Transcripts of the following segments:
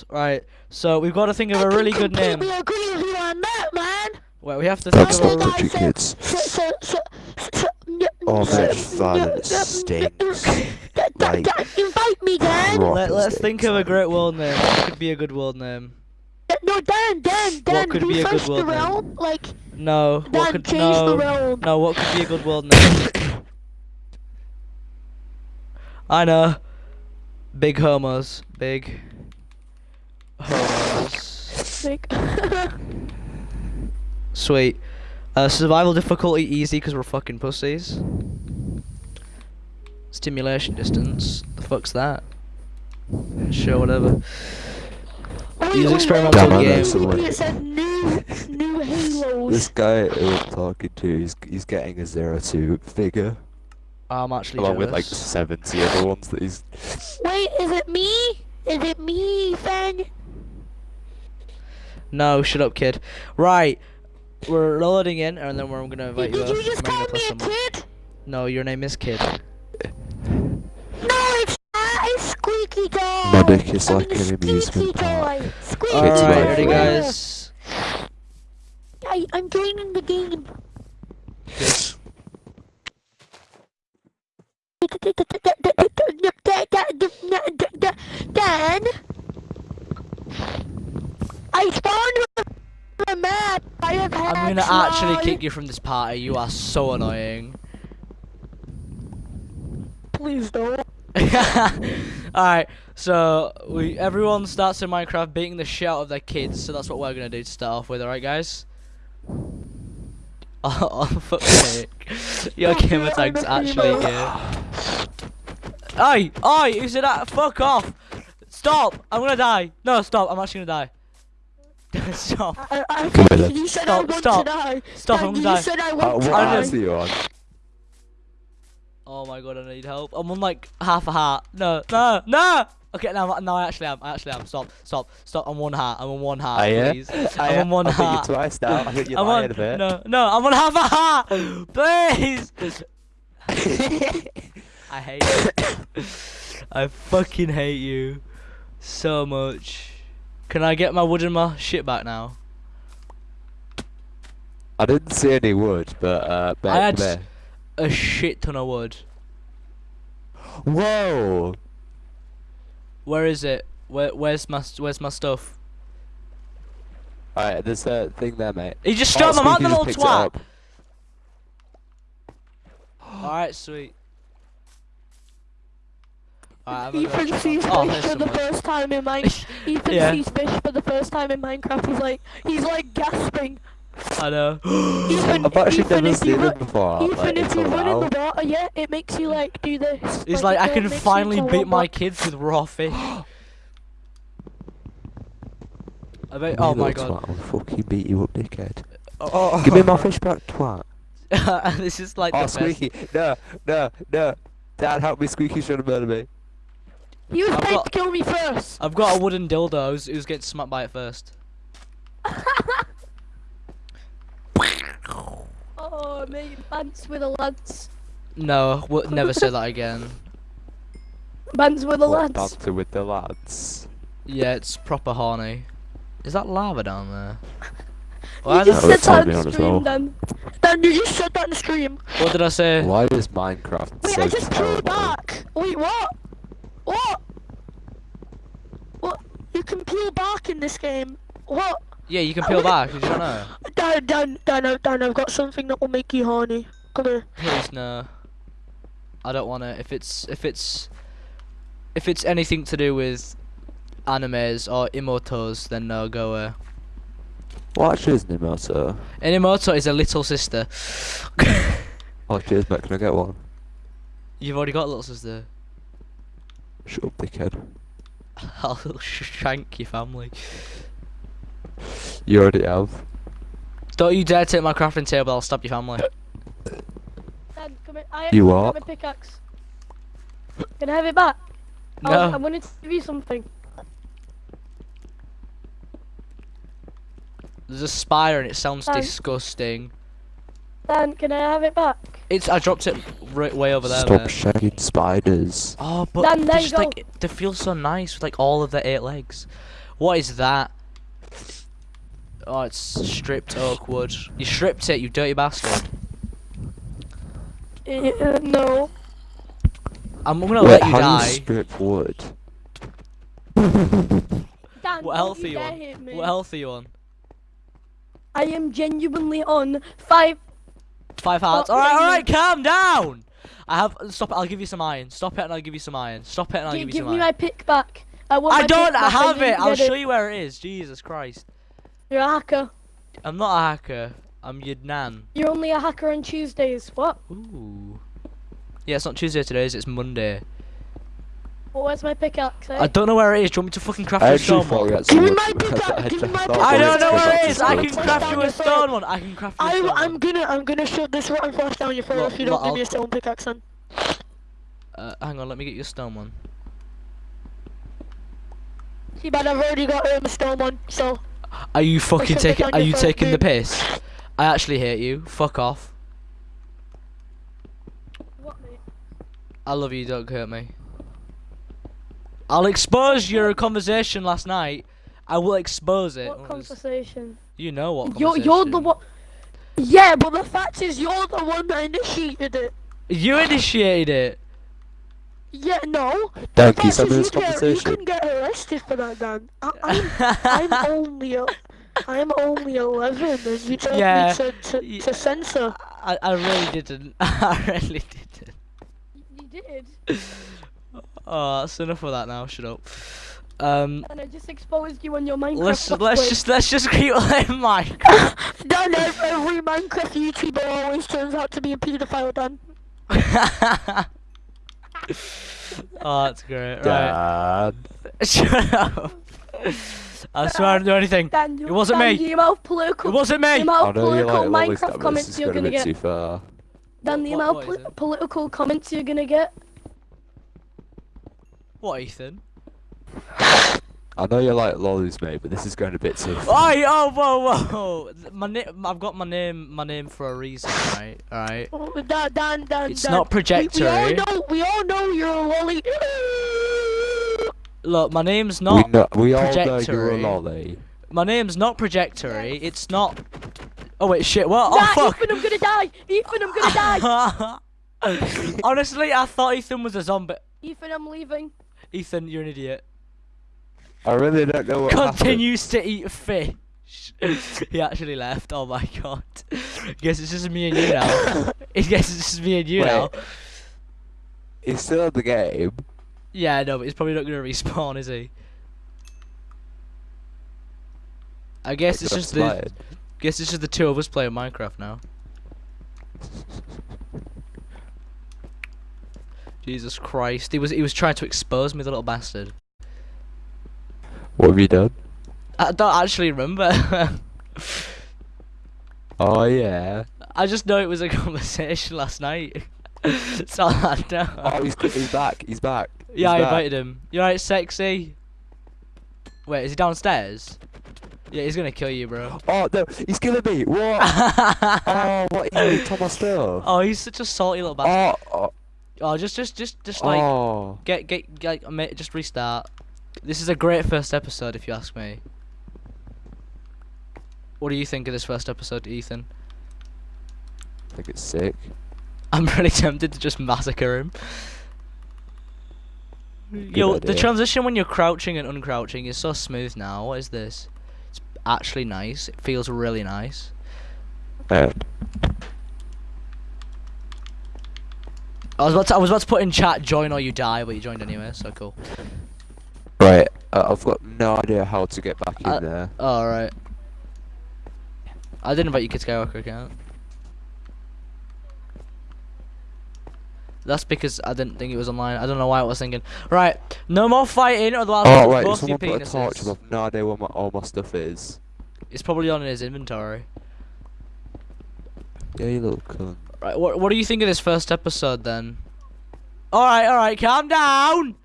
helped. Right, so we've got to think of a really good name. completely agree with you on that, man. Wait, we have to think That's of a not I country said- kids. So, so, so, so, Oh, so- man, violence stinks. n- d- d- Like, d- Invite me, Dan. Let, let's stinks, think of a great world name. What could be a good world name? No, Dan, Dan, Dan. could be a good refresh the world name? realm. Like, No. Dan, What could change no? the realm. No. What could be a good world name? I know. Big homos. Big homos. Sweet. Uh, survival difficulty easy because we're fucking pussies. Stimulation distance. The fuck's that? Sure, whatever. wait, Use experimental wait, Damn, I game. someone. It said new, new Halos. This guy who I'm talking to, he's, he's getting a zero two figure, I'm actually along with like jealous. seventy other ones that he's. Wait, is it me? Is it me, Fan? No, shut up, kid. Right, we're loading in, and then we're gonna invite you. Did you up, just and call me a some- kid? No, your name is Kid. No, it's not. It's Squeaky Toy. My dick is I'm like an amusement Squeaky park. Toy. Squeaky Alright, Toy. my ready, guys? I, I'm joining the game. Dan, I spawned with a map. I have had I'm gonna actually kick you from this party. You are so annoying. Please don't. Alright, so we everyone starts in Minecraft beating the shit out of their kids, so that's what we're gonna do to start off with, alright guys? Oh, oh fuck's sake. Your gamer tag's actually here. Oi! Oi! Who said that? Fuck off! Stop! I'm gonna die! No, stop, I'm actually gonna die. Stop. I, I, Come here, you said I Stop, want stop. to die. Stop, Dan, I'm you gonna die. said I Uh, want what to I die. house are you on? Oh my god, I need help. I'm on like half a heart. No, no, no! Okay, now, now I actually am. I actually am. Stop, stop, stop. I'm one heart. I'm on one heart, Are ya? please. I, I'm on one I hit heart. you twice now. I hit you I'm lying on, a bit. no, no, I'm on half a heart! Please! I hate you. I fucking hate you so much. Can I get my wood and my shit back now? I didn't see any wood, but uh, I had there. a shit ton of wood. Whoa! Where is it? Where, where's my where's my stuff? Alright, there's a thing there, mate. He just Oh, shot my mouth, Squeaky the little twat. Alright, sweet. Alright, I'm Ethan sees check my- oh, fish for some the wood. first time in Minecraft. Ethan Yeah. sees fish for the first time in Minecraft. He's like, he's like gasping. I know. Ethan, I've actually Ethan, never seen ru- them before. Ethan, like, if you run in the water, yeah, it makes you like do this. It's like, like I can finally beat my robot. kids with raw fish. I bet. You Oh my god. twat, I'll fucking beat you up, dickhead. Oh, Give me my fish back, twat. this is like Oh, the best. Squeaky. No, no, no. Dad, help me. Squeaky's trying to murder me. You was I've trying to kill me first. I've got a wooden dildo. Who's, who's getting smacked by it first? oh, mate, bands with the lads. No, we'll never say that again. Bands with the What, lads. Banter with the lads. Yeah, it's proper horny. Is that lava down there? You just the, said that on the stream, then. Dan. Dan, you just said that in the stream. what did I say? Why is Minecraft Wait, so I just terrible? peeled back. Wait, what? What? What? You can peel back in this game. What? Yeah, you can peel back. Did you not know? Dan, Dan, Dan, Dan, Dan, I've got something that will make you horny. Come here. Please no. I don't want to. If it's if it's if it's anything to do with animes or imotos, then no, go away. What actually is an emoto? An imoto is a little sister. Oh, cheers, mate. Can I get one? You've already got a little sister. Shut up, dickhead. I'll shank your family. You already have. Don't you dare take my crafting table. I'll stab your family. Uh, Dan, come here. I You actually what? have a pickaxe. Can I have it back? I was- I No. wanted to give you something. There's a spider and it sounds disgusting. Dan, can I have it back? It's I dropped it right way over there. Stop mate. shagging spiders. Oh, but Dan, they there you just go. like they feel so nice with like all of their eight legs. What is that? Oh, it's stripped oak wood. You stripped it, you dirty bastard. Uh, no. I'm gonna Wait, let you how do die. you strip wood? Dan, What don't health are you you on? What health are you on? I am genuinely on five. Five hearts. Oh, all right, all right, calm down! I have. Stop it, I'll give you some iron. Stop it and I'll give you some iron. Stop it and I'll Gi- give you some iron. give me my pick back. I want I don't have it! I'll show you where it is. Jesus Christ. You're a hacker. I'm not a hacker. I'm your nan. You're only a hacker on Tuesdays. What? Ooh. Yeah, it's not Tuesday today, is it? it's Monday. Well, where's my pickaxe? Eh? I don't know where it is. Do you want me to fucking craft I you a stone one? Give me my pickaxe, I- give me my pickaxe. I don't know where go it back is. to I can craft you a stone one. I can craft you a I, stone I'm gonna, I'm gonna shove this rotten flesh down your throat if you don't give me a stone pickaxe. Then. Uh, hang on, let me get you a stone one. See, but I've already got um, a stone one, so Are you fucking taking? Are you taking the piss? I actually hate you. Fuck off. what, mate? I love you. Don't hurt me. I'll expose your conversation last night. I will expose it. What What conversation? You know what You're, you're the one. Yeah, but the fact is, you're the one that initiated it. You initiated it. Yeah, no. Dan, The can you fact send me this conversation? get, you conversation? can get arrested for that, Dan. I, I'm, I'm only, a, I'm only 11, and you told Yeah, me to, to, y- to censor. I, I really didn't. I really didn't. You did. Oh, that's enough of that now. Shut up. Um, And I just exposed you on your Minecraft. let's Let's let's just let's just keep playing Minecraft. Dan, ev- every Minecraft YouTuber always turns out to be a paedophile, Dan. oh, that's great. Right. Shut up. I swear I didn't do anything. Dan, It wasn't Dan, me. The amount of It wasn't the me. amount I of know you political like Minecraft this comments is you're going a gonna get. too far. Dan, the What- amount of is poli- political comments you're gonna get. What, Ethan? I know you like lollies, mate, but this is going a bit too far. Oi, oh, whoa, whoa. Th- My name, I've got my name, my name for a reason, right? All right. Oh, Dan, Dan, Dan, It's Dan. not We, we all know, we all know you're a lolly. Look, my name's not. We, not. know, we all know you're a lolly. My name's not projectory. It's not. Oh wait, shit. What? Oh, nah, Oh fuck. Ethan, I'm gonna die. Ethan, I'm gonna die. Honestly, I thought Ethan was a zombie. Ethan, I'm leaving. Ethan, you're an idiot. I really don't know what happened. Continues to eat fish. he actually left. Oh my god. Guess it's just me and you now. I guess it's just me and you now. He's still in the game. Yeah, no, but he's probably not gonna respawn, is he? I guess it's just the guess it's just the two of us playing Minecraft now. Jesus Christ, he was he was trying to expose me, the little bastard. What have you done? I don't actually remember. Oh yeah. I just know it was a conversation last night. All I know. Oh, he's, he's back. He's back. He's yeah, I back. invited him. You alright, sexy? Wait, is he downstairs? Yeah, he's gonna kill you, bro. Oh no, he's killing me. What? oh, what? He ate all my stuff. oh, he's such a salty little bastard. Oh, oh, Oh, just, just, just, just like oh. get, get, get, just restart. This is a great first episode, if you ask me. What do you think of this first episode, Ethan? I think it's sick. I'm really tempted to just massacre him. Yo, the transition when you're crouching and uncrouching is so smooth now. What is this? It's actually nice. It feels really nice. And I was about to, I was about to put in chat join or you die, but you joined anyway, so cool. right, uh, I've got no idea how to get back in Uh, there. Alright. I didn't invite you Kid Skywalker account. That's because I didn't think it was online. I don't know why I was thinking. Right, no more fighting, otherwise Oh I'll right, both your someone put a torch. penises. I've no idea where my, all my stuff is. It's probably on in his inventory. Yeah, you little cunt. Right, what what do you think of this first episode then? Alright, alright, calm down!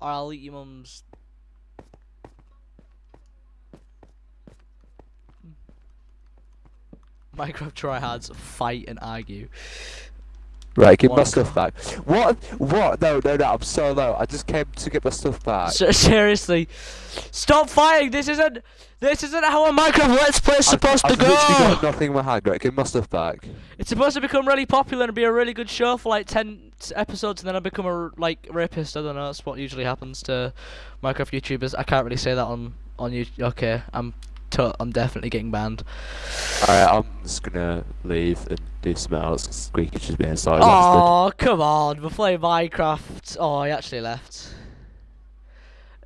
Or I'll eat your mum's. Minecraft tryhards fight and argue. Right, give my stuff back. What? What? No, no, no, I'm so low. I just came to get my stuff back. S- seriously, stop fighting. This isn't. This isn't how a Minecraft Let's Play is I've- supposed I've to literally got go. nothing in my hand. Right, give my stuff back. It's supposed to become really popular and be a really good show for like ten episodes, and then I become a, like rapist. I don't know. That's what usually happens to Minecraft YouTubers. I can't really say that on on you. Okay, I'm. To- I'm definitely getting banned. Alright, I'm just gonna leave and do something else. 'cause Squeaky's just being sorry. Oh, come on. We're playing Minecraft. Oh, he actually left.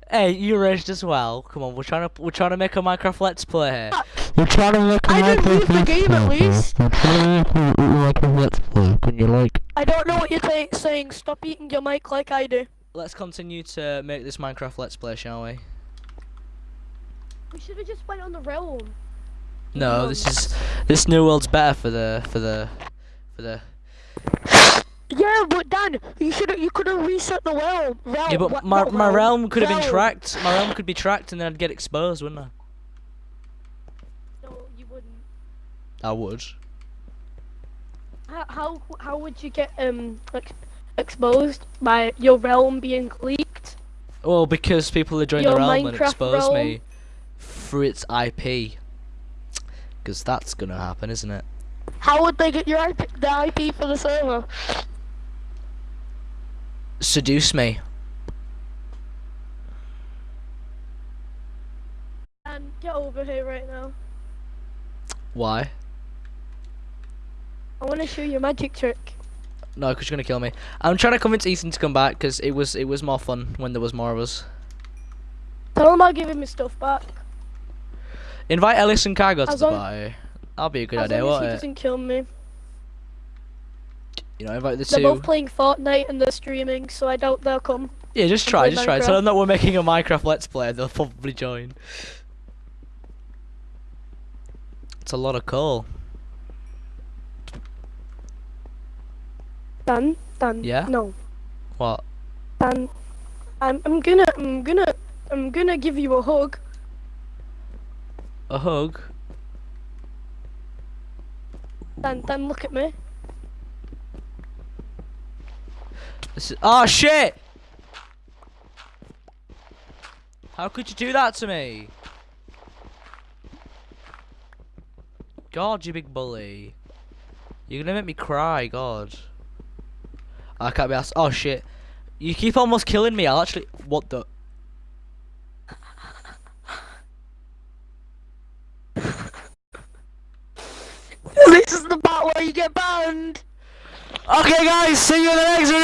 Hey, you raged as well. Come on, we're trying to we're trying to make a Minecraft Let's Play here. Ah, we're trying to make a I didn't leave the game at least. We're trying to make a Minecraft Let's Play. Can you like? I don't know what you're saying. Stop eating your mic like I do. Let's continue to make this Minecraft Let's Play, shall we? We should have just went on the realm. No, this is this new world's better for the for the for the. Yeah, but Dan, you should you could have reset the realm. realm Yeah, but what- my my realm could have been tracked. My realm could be tracked, and then I'd get exposed, wouldn't I? No, you wouldn't. I would. How how, how would you get um ex- exposed by your realm being leaked? Well, because people are joining Your the realm and Minecraft expose realm. me through its IP. Because that's gonna happen, isn't it? How would they get your IP, the IP for the server? Seduce me. And get over here right now. Why? I want to show you a magic trick. No, because you're gonna kill me. I'm trying to convince Ethan to come back because it was it was more fun when there was more of us. Tell him I'll give him his stuff back. Invite Ellis and Cargo to the party. That'll be a good as idea, won't he it? doesn't kill me. You know, invite the They're two. both playing Fortnite and they're streaming, so I doubt they'll come. Yeah, just try, just try. Tell them that we're making a Minecraft Let's Play. They'll probably join. It's a lot of coal. Dan, Dan. Yeah? No, What? Dan. I'm I'm gonna I'm gonna I'm gonna give you a hug. A hug? Then, then look at me. This is- oh shit! How could you do that to me? God, you big bully. You're gonna make me cry, God. Ah, I can't be asked. Oh shit. You keep almost killing me. I'll actually. What the? Where you get banned. Okay, guys, see you in the next video.